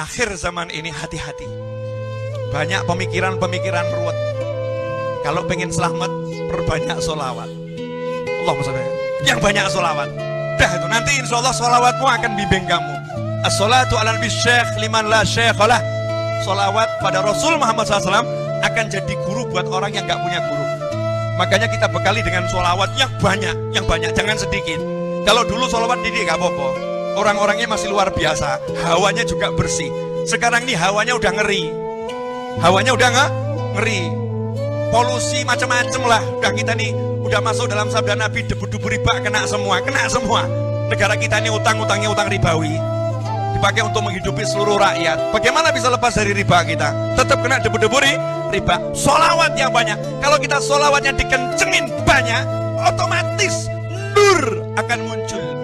akhir zaman ini hati-hati. Banyak pemikiran-pemikiran ruwet. Kalau pengen selamat, perbanyak solawat. Allah Yang banyak solawat. Dah itu nanti insya Allah solawatmu akan bimbing kamu. As-salatu ala nabi syekh liman la syekhalah. Solawat pada Rasul Muhammad SAW akan jadi guru buat orang yang gak punya guru. Makanya kita bekali dengan solawat yang banyak, yang banyak, jangan sedikit. Kalau dulu solawat didik gak apa-apa. Orang-orangnya masih luar biasa, hawanya juga bersih. Sekarang nih hawanya udah ngeri. Hawanya udah nggak ngeri. Polusi macam-macam lah. Udah kita nih udah masuk dalam sabda Nabi debu-debu riba kena semua, kena semua. Negara kita ini utang-utangnya utang ribawi dipakai untuk menghidupi seluruh rakyat. Bagaimana bisa lepas dari riba kita? Tetap kena debu-debu riba. Solawat yang banyak. Kalau kita solawatnya dikencengin banyak, otomatis nur akan muncul